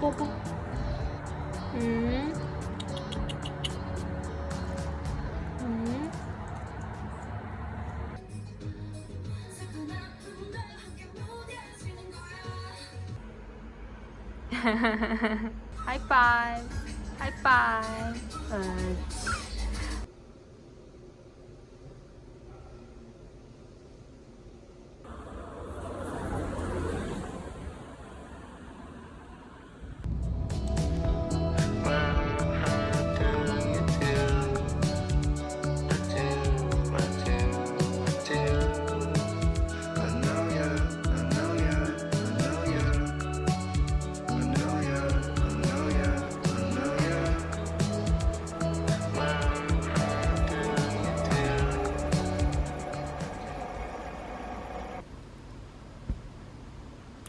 먹어봐. 음. 음. 하이파이브. 하이파이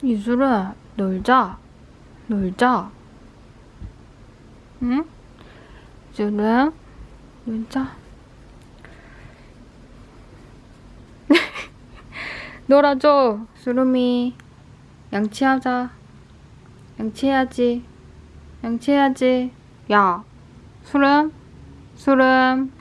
이슬아, 놀자. 놀자. 응? 이슬아, 놀자. 놀아줘, 수름이. 양치하자. 양치해야지. 양치해야지. 야, 수름, 수름.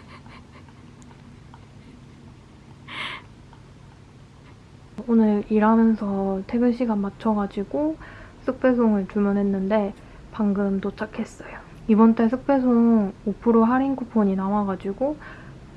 오늘 일하면서 퇴근 시간 맞춰가지고 쑥배송을 주문했는데 방금 도착했어요. 이번 달 쑥배송 5% 할인 쿠폰이 남아가지고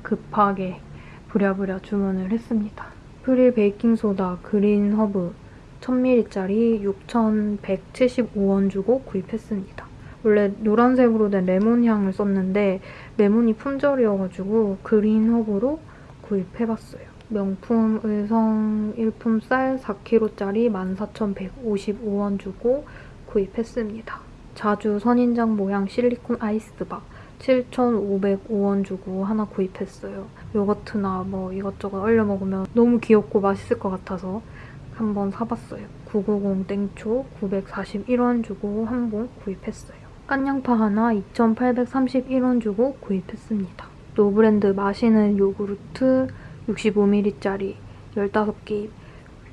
급하게 부랴부랴 주문을 했습니다. 프릴 베이킹소다 그린 허브 1000ml짜리 6,175원 주고 구입했습니다. 원래 노란색으로 된 레몬 향을 썼는데 레몬이 품절이어가지고 그린 허브로 구입해봤어요. 명품 의성 일품 쌀 4kg짜리 14,155원 주고 구입했습니다. 자주 선인장 모양 실리콘 아이스바 7,505원 주고 하나 구입했어요. 요거트나 뭐 이것저것 얼려 먹으면 너무 귀엽고 맛있을 것 같아서 한번 사봤어요. 990 땡초 941원 주고 한 봉 구입했어요. 깐양파 하나 2,831원 주고 구입했습니다. 노브랜드 마시는 요구르트 65ml짜리 15개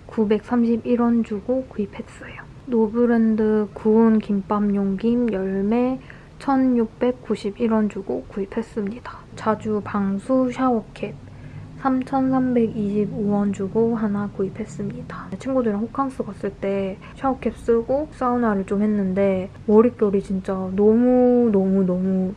931원 주고 구입했어요. 노브랜드 구운 김밥 용 김 열 매 1691원 주고 구입했습니다. 자주 방수 샤워캡 3,325원 주고 하나 구입했습니다. 친구들이랑 호캉스 갔을 때 샤워캡 쓰고 사우나를 좀 했는데 머릿결이 진짜 너무너무너무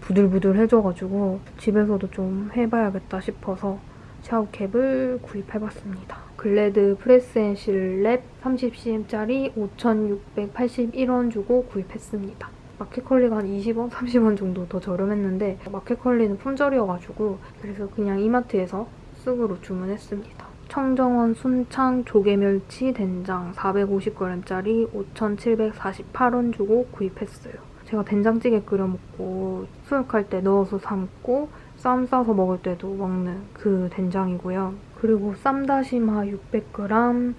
부들부들해져가지고 집에서도 좀 해봐야겠다 싶어서 샤워캡을 구입해봤습니다. 글래드 프레스앤실 랩 30cm짜리 5,681원 주고 구입했습니다. 마켓컬리가 한 20원, 30원 정도 더 저렴했는데 마켓컬리는 품절이어가지고 그래서 그냥 이마트에서 쓱으로 주문했습니다. 청정원 순창 조개멸치 된장 450g짜리 5,748원 주고 구입했어요. 제가 된장찌개 끓여 먹고 수육할 때 넣어서 삶고 쌈 싸서 먹을 때도 먹는 그 된장이고요. 그리고 쌈다시마 600g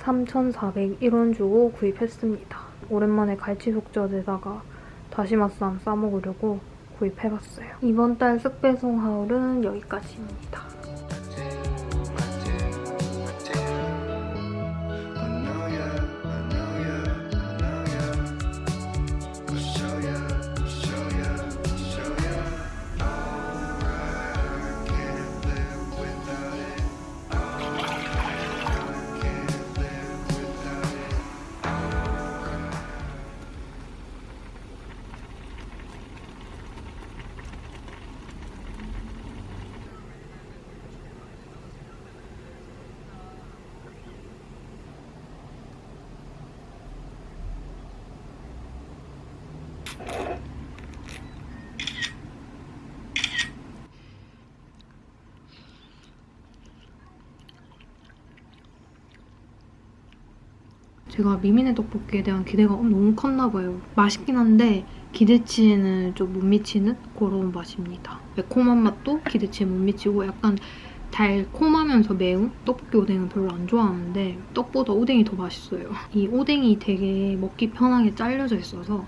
3,401원 주고 구입했습니다. 오랜만에 갈치 속젓에다가 다시마 쌈 싸먹으려고 구입해봤어요. 이번 달 쓱배송 하울은 여기까지입니다. 제가 미미네 떡볶이에 대한 기대가 너무 컸나 봐요. 맛있긴 한데 기대치에는 좀 못 미치는 그런 맛입니다. 매콤한 맛도 기대치에 못 미치고 약간 달콤하면서 매운 떡볶이 오뎅은 별로 안 좋아하는데 떡보다 오뎅이 더 맛있어요. 이 오뎅이 되게 먹기 편하게 잘려져 있어서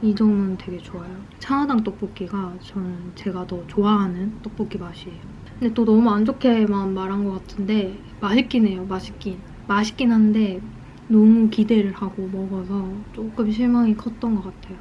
이 점은 되게 좋아요. 차나당 떡볶이가 저는 제가 더 좋아하는 떡볶이 맛이에요. 근데 또 너무 안 좋게만 말한 것 같은데 맛있긴 해요, 맛있긴. 맛있긴 한데 너무 기대를 하고 먹어서 조금 실망이 컸던 것 같아요.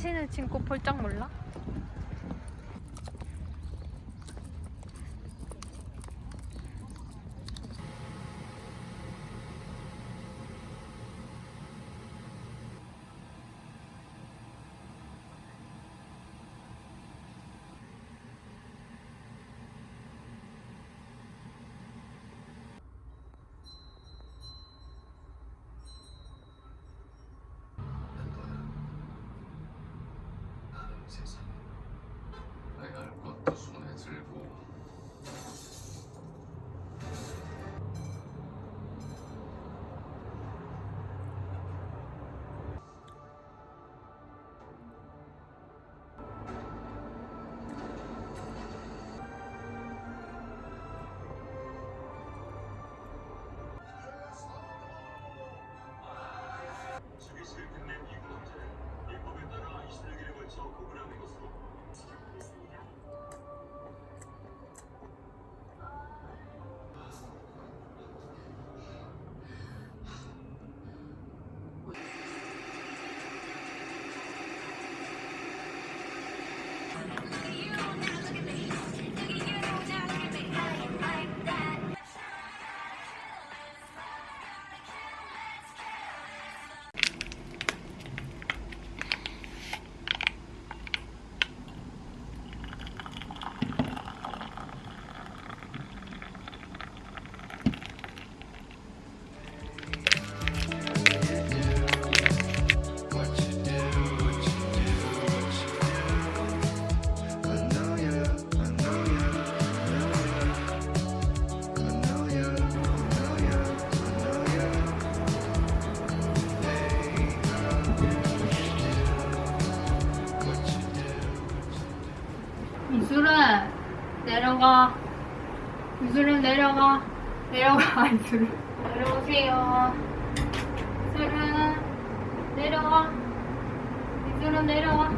신을 신고 폴짝 몰라? 내려가. 유수름 내려가. 내려가 유수름. 내려오세요. 유수름 내려가 유수름 내려와.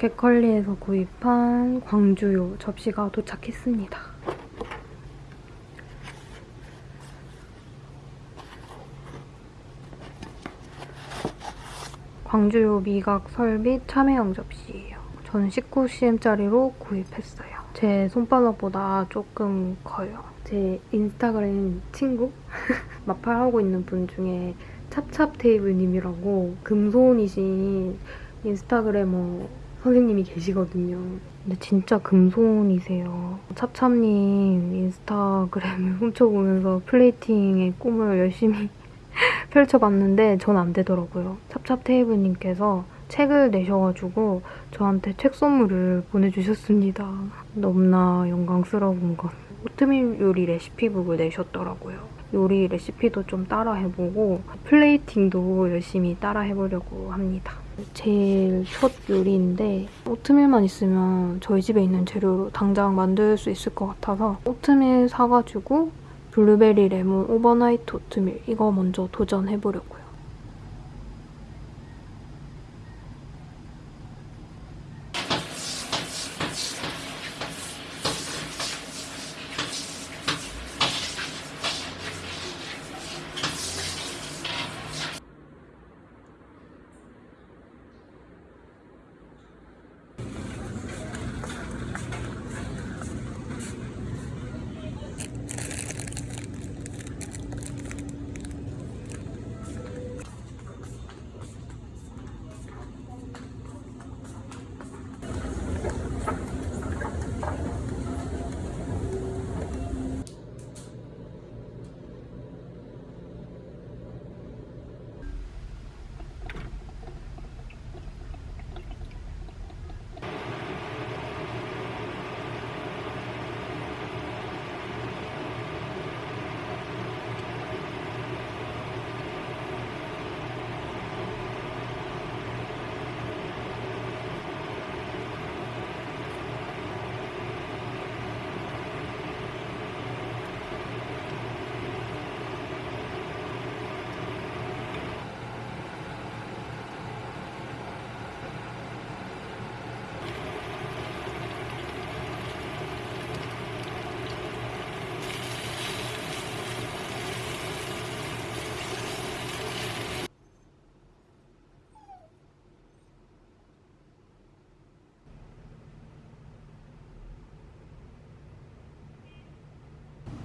켓컬리에서 구입한 광주요 접시가 도착했습니다. 광주요 미각 설빛 참외형 접시예요. 저는 19cm짜리로 구입했어요. 제 손바닥보다 조금 커요. 제 인스타그램 친구? 마팔하고 있는 분 중에 찹찹테이블님이라고 금손이신 인스타그래머 선생님이 계시거든요. 근데 진짜 금손이세요. 찹찹님 인스타그램을 훔쳐보면서 플레이팅의 꿈을 열심히 펼쳐봤는데 전 안 되더라고요. 찹찹테이블님께서 책을 내셔가지고 저한테 책 선물을 보내주셨습니다. 너무나 영광스러운 것. 오트밀 요리 레시피북을 내셨더라고요. 요리 레시피도 좀 따라 해보고 플레이팅도 열심히 따라 해보려고 합니다. 제일 첫 요리인데 오트밀만 있으면 저희 집에 있는 재료로 당장 만들 수 있을 것 같아서 오트밀 사가지고 블루베리 레몬 overnight 오트밀 이거 먼저 도전해보려고요.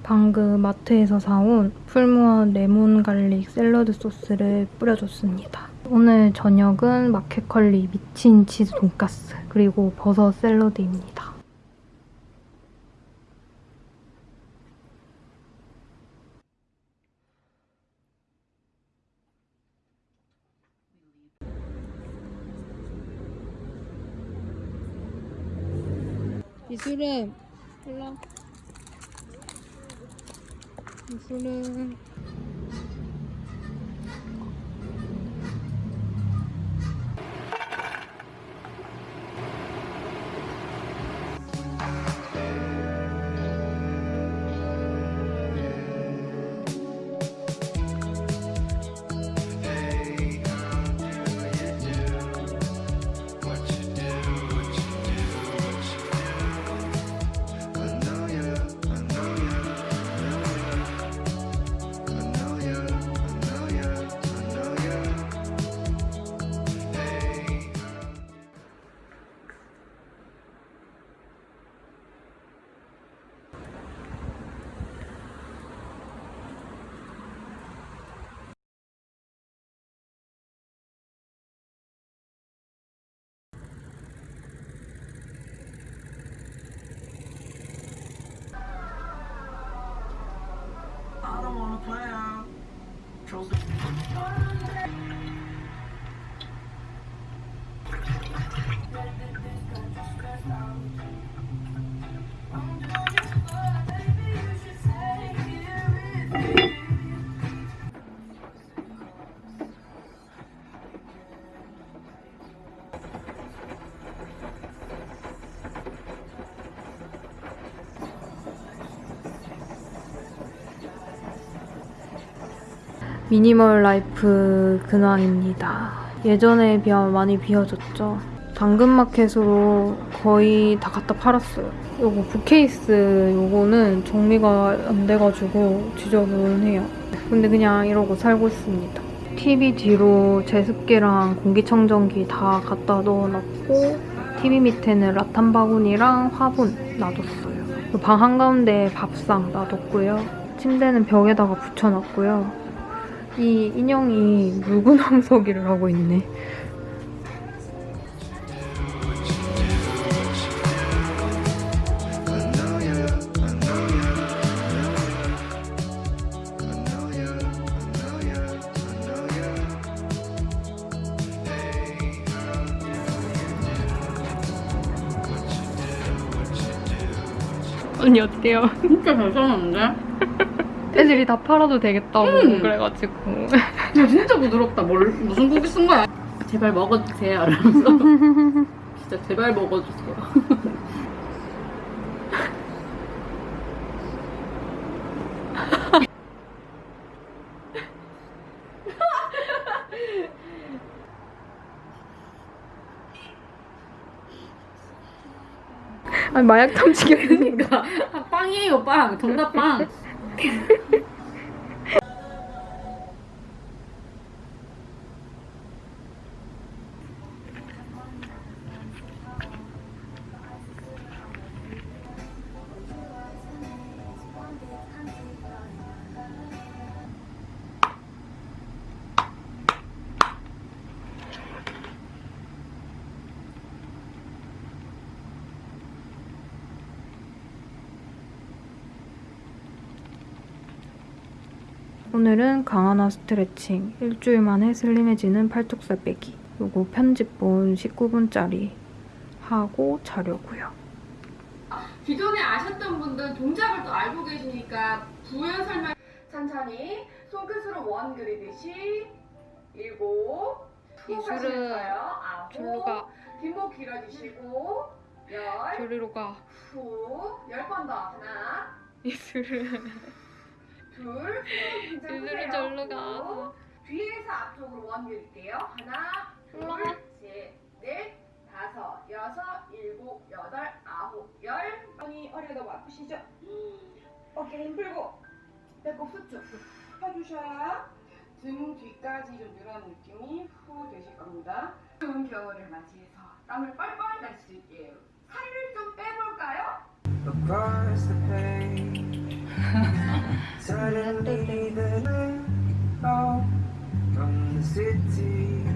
방금 마트에서 사온 풀무원 레몬 갈릭 샐러드 소스를 뿌려줬습니다. 오늘 저녁은 마켓컬리 미친 치즈 돈가스 그리고 버섯 샐러드입니다. 이수름 일로 이수름 controlled. 미니멀 라이프 근황입니다. 예전에 비하면 많이 비어졌죠. 당근마켓으로 거의 다 갖다 팔았어요. 요거 bookcase 요거는 정리가 안 돼가지고 지저분해요. 근데 그냥 이러고 살고 있습니다. TV 뒤로 제습기랑 공기청정기 다 갖다 넣어놨고 TV 밑에는 라탄 바구니랑 화분 놔뒀어요. 방 한가운데 밥상 놔뒀고요. 침대는 벽에다가 붙여놨고요. 이 인형이 물구나무서기를 하고 있네. 언니 어때요? 진짜 잘 써놨는데? 애들이 다 팔아도 되겠다고 음. 그래가지고 야 진짜 부드럽다. 뭘 무슨 고기 쓴 거야? 제발 먹어주세요. 이러면서 진짜 제발 먹어주세요. 아니 마약 탐지기 그러니까 아, 빵이에요 빵. 정답 빵. 哈哈哈 오늘은 강하나 스트레칭 일주일 만에 슬림해지는 팔뚝살 빼기. 요거 편집본 19분짜리 하고 자려고요. 기존에 아셨던 분들 동작을 또 알고 계시니까 부연 설명 천천히. 손끝으로 원 그리듯이. 일곱. 후 이술은 아홉. 절로가 뒷목 길어지시고 열. 저리로 가 후, 열 번 더. 하나, 이슬은 둘, 푸세요. 절로 가 후. 뒤에서 앞쪽으로 원 밀게요. 하나, 둘. 셋, 넷, 다섯, 여섯, 일곱, 여덟, 아홉, 열. 손이 허리가 너무 아프시죠? 어깨 힘 풀고 배꼽 수축 펴주셔야 등 뒤까지 좀 늘어난 느낌이 후 되실 겁니다. 좋은 겨울을 맞이해서 땀을 뻘뻘 날수 있게 살을 좀 빼볼까요? Across the page. Suddenly the night out from the city